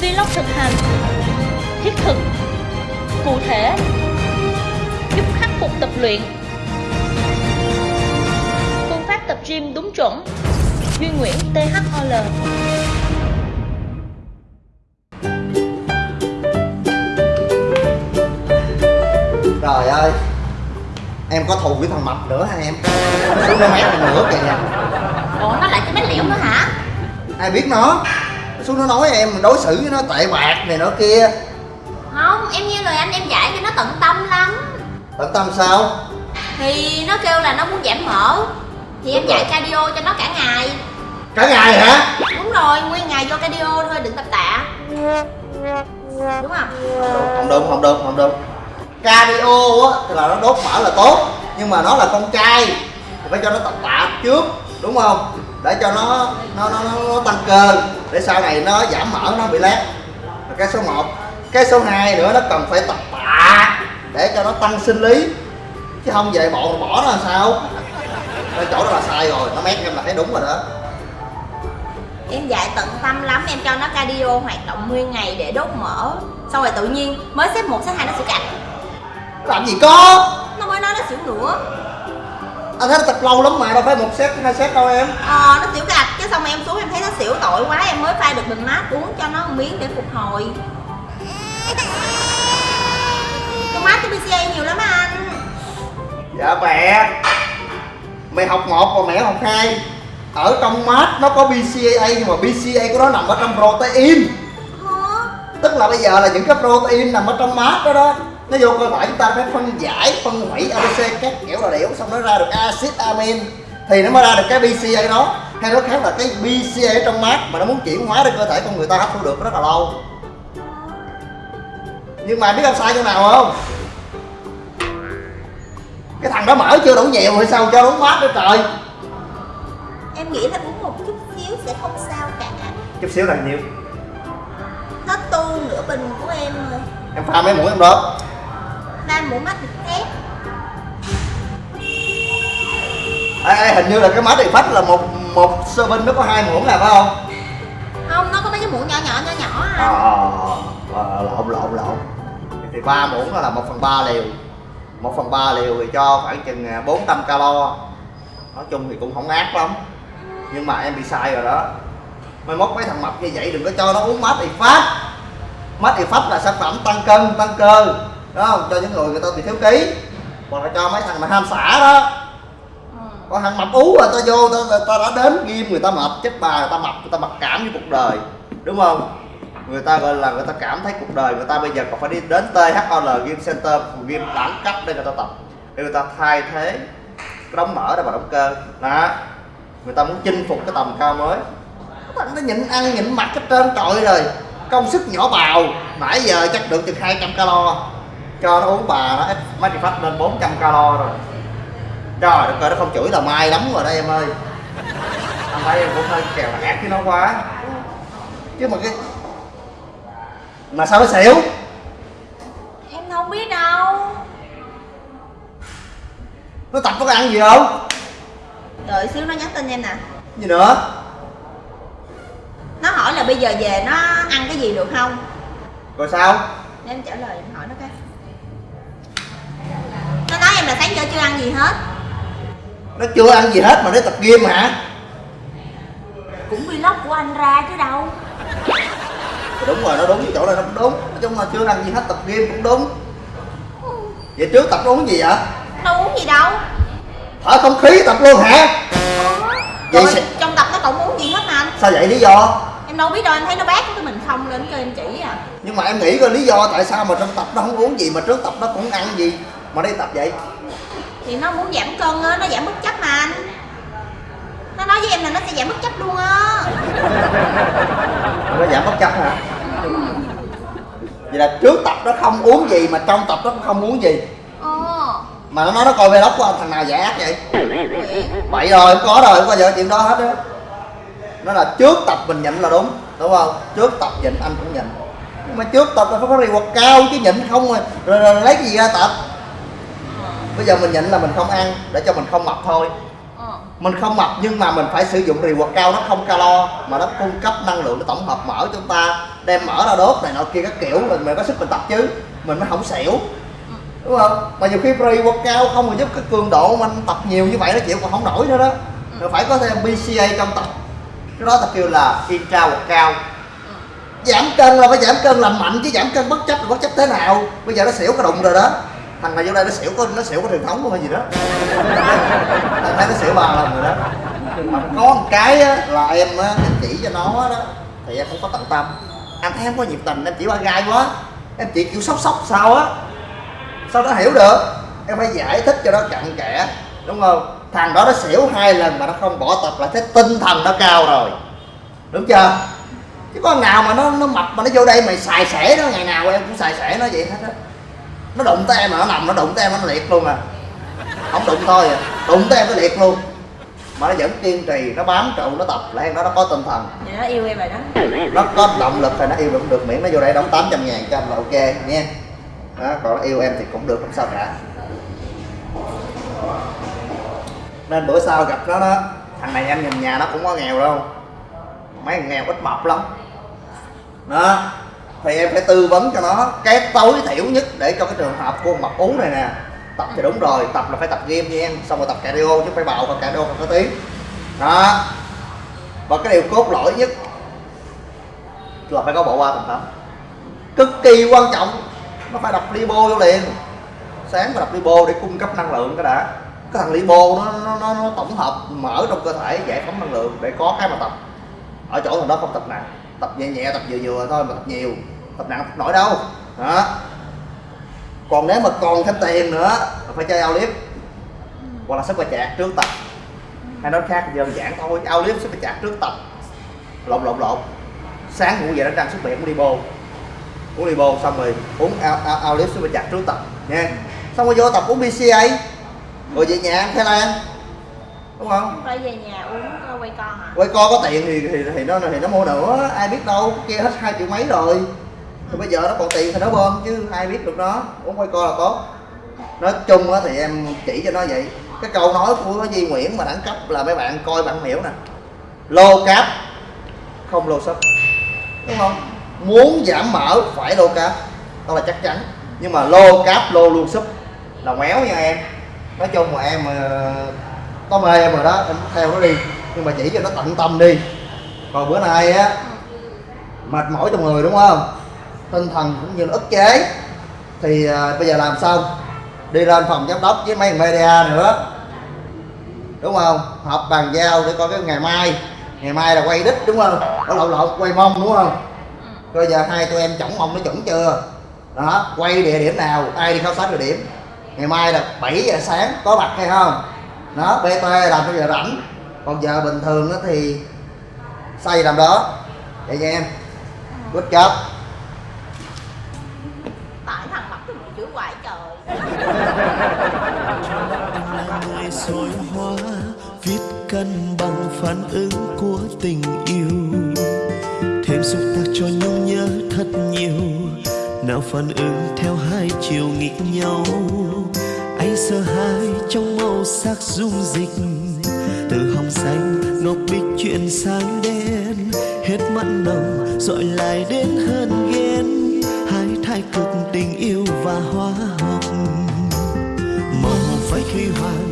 Vlog thực hành Thiết thực Cụ thể Giúp khắc phục tập luyện. Phương pháp tập gym đúng chuẩn. Duy Nguyễn THOL Trời ơi Em có thù với thằng mập nữa hả em? Xuống mét em nữa kìa. Ủa nó lại cái mét liễu nữa hả? Ai biết nó Xuống nó nói em đối xử với nó tệ bạc này nọ kia. Không, em nghe lời anh em dạy cho nó tận tâm lắm. Tận tâm sao? Thì nó kêu là nó muốn giảm mỡ. Thì em Đúng rồi. dạy cardio cho nó cả ngày. Cả ngày hả? Đúng rồi, nguyên ngày vô cardio thôi, đừng tập tạ. Đúng không? Không đúng không đúng không đúng. Cardio á thì là nó đốt mỡ là tốt Nhưng mà nó là con trai. Thì phải cho nó tập tạ trước Đúng không? Để cho nó nó, nó, nó, nó tăng cơ Để sau này nó giảm mỡ nó bị lép. Là cái số 1 Cái số 2 nữa nó cần phải tập tạ Để cho nó tăng sinh lý. Chứ không về bộ bỏ nó làm sao? Cái chỗ đó là sai rồi Nó mét em là thấy đúng rồi đó. Em dạy tận tâm lắm, em cho nó cardio hoạt động nguyên ngày để đốt mỡ. Xong rồi tự nhiên mới xếp 1, xếp 2 nó xỉu cạch. Làm gì có? Nó mới nói nó xỉu nữa Anh thấy nó tập lâu lắm mà đâu phải một set hai set đâu em. Ờ, nó xỉu cạch, cái xong em xuống em thấy nó xỉu tội quá Em mới pha được bình mát uống cho nó một miếng để phục hồi. Con mát cho BCA nhiều lắm anh. Dạ mẹ Mày học một còn mẹ học hai Ở trong mát nó có BCAA nhưng mà BCAA của nó nằm ở trong protein. Hả? Tức là bây giờ là những cái protein nằm ở trong mát đó đó Nó vô cơ thể chúng ta phải phân giải, phân hủy ABC các kiểu là điểu Xong nó ra được axit amin. Thì nó mới ra được cái BCAA đó Hay nói khác là cái BCAA ở trong mát Mà nó muốn chuyển hóa đến cơ thể con người ta hấp thu được rất là lâu. Nhưng mà biết em sai chỗ nào không? Cái thằng đó mỡ chưa đủ nhiều hay sao cho uống mát nữa trời. Em nghĩ là uống một chút xíu sẽ không sao cả. Chút xíu là nhiêu Hết tu nửa bình của em rồi. Em pha mấy muỗng em đó. Ba mũ mắt được test ê, ê, hình như là cái mát thì phách là một một serving nó có hai muỗng là phải không? Không, nó có mấy cái muỗng nhỏ nhỏ nhỏ nhỏ à. ờ ờ, lộn lộn lộn. Thì ba muỗng là một phần ba liều. Một phần ba liều thì cho khoảng chừng à, 400 calo. Nói chung thì cũng không ác lắm. Nhưng mà em bị sai rồi đó. Mai mốt mấy thằng mập như vậy đừng có cho nó uống mát thì phát. Mát thì phát là sản phẩm tăng cân tăng cơ. Đó không? Cho những người người ta bị thiếu ký. Hoặc là cho mấy thằng mà ham xả đó còn thằng mập ú mà ta vô ta, ta đã đến ghim người ta mập chết bà người ta mập người ta mặc cảm với cuộc đời đúng không? Người ta gọi là người ta cảm thấy cuộc đời người ta bây giờ còn phải đi đến THOL Game Center game đẳng cấp để người ta tập để người ta thay thế cái đóng mở ra vào động cơ. Đó người ta muốn chinh phục cái tầm cao mới. Các bạn nó nhịn ăn nhịn mặc hết trơn trọi rồi công sức nhỏ bào. Nãy giờ chắc được chừng 200 calo cho nó uống bà nó ít mấy phát lên 400 calo rồi trời đất ơi nó không chửi là may lắm rồi đó em ơi. Anh thấy em cũng hơi kèo ác với nó quá. Chứ mà cái mà sao nó xỉu? Em không biết đâu. Nó tập có ăn gì không? Đợi xíu nó nhắn tin em nè. Gì nữa? Nó hỏi là bây giờ về nó ăn cái gì được không? Rồi sao? Em trả lời em hỏi nó cái. Nó nói em là sáng giờ chưa ăn gì hết nó chưa ăn gì hết mà nó tập gym hả? Cũng vlog của anh ra chứ đâu. Đúng rồi nó đúng cái chỗ này nó cũng đúng. Nói chung là chưa ăn gì hết tập gym cũng đúng. Vậy trước tập nó uống gì vậy? Đâu uống gì đâu. Thở không khí tập luôn hả? Vậy Rồi sẽ- trong tập nó còn uống gì hết mà anh? Sao vậy lý do? Em đâu biết đâu, em thấy nó bát cái mình không lên cho em chỉ à. Nhưng mà em nghĩ coi lý do tại sao mà trong tập nó không uống gì mà trước tập nó cũng ăn gì mà đi tập vậy Thì nó muốn giảm cân á, nó giảm bất chấp mà anh. Nó nói với em là nó sẽ giảm bất chấp luôn á. Nó giảm bất chấp hả? Vậy là trước tập nó không uống gì mà trong tập nó cũng không uống gì? Ờ. Mà nó nói nó coi vlog của anh thằng nào giả ác vậy? Bậy rồi không có rồi không bao giờ chuyện đó hết á. Nó là trước tập mình nhịn là đúng đúng không? Trước tập nhịn anh cũng nhịn. Nhưng mà trước tập là phải có reward cao chứ nhịn không rồi, rồi, rồi lấy cái gì ra tập bây giờ mình nhịn là mình không ăn để cho mình không mập thôi. Ờ. Mình không mập nhưng mà mình phải sử dụng rì quạt cao nó không calo mà nó cung cấp năng lượng nó tổng hợp mỡ cho chúng ta đem mỡ ra đốt này nọ kia các kiểu mình mới có sức mình tập chứ mình mới không xỉu. Đúng không? Mà nhiều khi rì quạt cao không mà giúp cái cường độ mình tập nhiều như vậy nó chịu còn không nổi nữa đó. Rồi phải có thêm BCA trong tập. Cái đó ta kêu là intra cao giảm cân là phải giảm cân làm mạnh chứ giảm cân bất chấp là bất chấp thế nào. Bây giờ nó xỉu cái đụng rồi đó thằng này vô đây nó xỉu có nó xỉu có truyền thống luôn hay gì đó. Thằng thấy nó xỉu ba lần rồi đó. Mà có một cái á, là em á, em chỉ cho nó đó thì em không có tận tâm. Anh thấy em có nhiệt tình em chỉ ba gai quá. Em chỉ kiểu sốc sốc sao á. Sao nó hiểu được? Em phải giải thích cho nó cặn kẽ đúng không? Thằng đó nó xỉu hai lần mà nó không bỏ tập là thế tinh thần nó cao rồi. Đúng chưa? Chứ có nào mà nó nó mập mà nó vô đây mày xài xẻ nó ngày nào em cũng xài xẻ nó vậy hết á nó đụng tới em mà nó nằm nó đụng tới em nó liệt luôn à. Không đụng thôi à. Đụng tới em nó liệt luôn. Mà nó vẫn kiên trì nó bám trụ nó tập em đó nó có tinh thần. Vậy nó yêu em rồi đó. Nó có động lực thì nó yêu được được miễn nó vô đây đóng 800 ngàn cho anh là ok nha. Đó còn nó yêu em thì cũng được không sao cả. Nên bữa sau gặp nó đó thằng này em nhìn nhà nó cũng có nghèo đâu. Mấy thằng nghèo ít mập lắm. Đó thì em phải tư vấn cho nó cái tối thiểu nhất để cho cái trường hợp của mập ú này nè. Tập thì đúng rồi tập là phải tập game nha em xong rồi tập cardio chứ phải bạo và cardio không có tiếng. Đó. Và cái điều cốt lõi nhất là phải có bộ ba tầm tắm cực kỳ quan trọng nó phải đập libo vô liền. Sáng phải đập libo để cung cấp năng lượng cái đã. Cái thằng libo nó, nó, nó, nó tổng hợp mở trong cơ thể giải phóng năng lượng để có cái mà tập. Ở chỗ thằng đó không tập nặng tập nhẹ nhẹ tập vừa vừa thôi mà tập nhiều. Tập nặng tập nổi đâu. Đó. Còn nếu mà còn thêm tiền nữa là phải chơi ao liếp hoặc là sức và chạc trước tập. Hay nói khác đơn giản thôi. Ao liếp sức và chạc trước tập. Lộn lộn lộn. Sáng ngủ dậy đánh răng xuất miệng uống đi bô uống đi bô xong rồi uống ao, ao, ao liếp sức và chạc trước tập nha. Xong rồi vô tập uống BCA rồi về nhà ăn Thái Lan đúng không? Phải về nhà uống uh, quay con hả? Quay co có tiền thì, thì thì nó thì nó mua nữa. Ai biết đâu kia hết hai triệu mấy rồi. Thì bây giờ nó còn tiền thì nó bơm chứ ai biết được nó. Uống quay co là tốt. Nói chung á thì em chỉ cho nó vậy. Cái câu nói của Di Nguyễn mà đẳng cấp là mấy bạn coi bạn hiểu nè. Lô cáp không lô sấp đúng không? Muốn giảm mỡ phải lô cáp. Đó là chắc chắn. Nhưng mà lô cáp lô luôn súp là méo nha em. Nói chung mà em ờ, có mê em rồi đó em theo nó đi. Nhưng mà chỉ cho nó tận tâm đi. Còn bữa nay á mệt mỏi trong người đúng không? Tinh thần cũng như là ức chế. Thì à, bây giờ làm xong đi lên phòng giám đốc với mấy media nữa. Đúng không? Họp bàn giao để coi cái ngày mai. Ngày mai là quay đích đúng không? Ở lộn lộn quay mông đúng không? Bây giờ hai tụi em chổng mông nó chuẩn chưa? Đó quay địa điểm nào ai đi khảo sát địa điểm? Ngày mai là 7 giờ sáng có mặt hay không? Đó bt làm cho giờ rảnh. Còn giờ bình thường đó thì xây làm đó. Vậy nha em. Good job. Tại thằng mập cái một chữ hoài trời. Là người soi hóa viết cân bằng phản ứng của tình yêu? Thêm xúc tác cho nhau nhớ thật nhiều. Nào phản ứng theo hai chiều nghịch nhau hay sợ hai trong màu sắc dung dịch. Từ hồng xanh, ngọc bích chuyển sang đen. Hết mặn nồng, dọi lại đến hơn ghen. Hai thái cực tình yêu và hóa học màu váy khi hoàng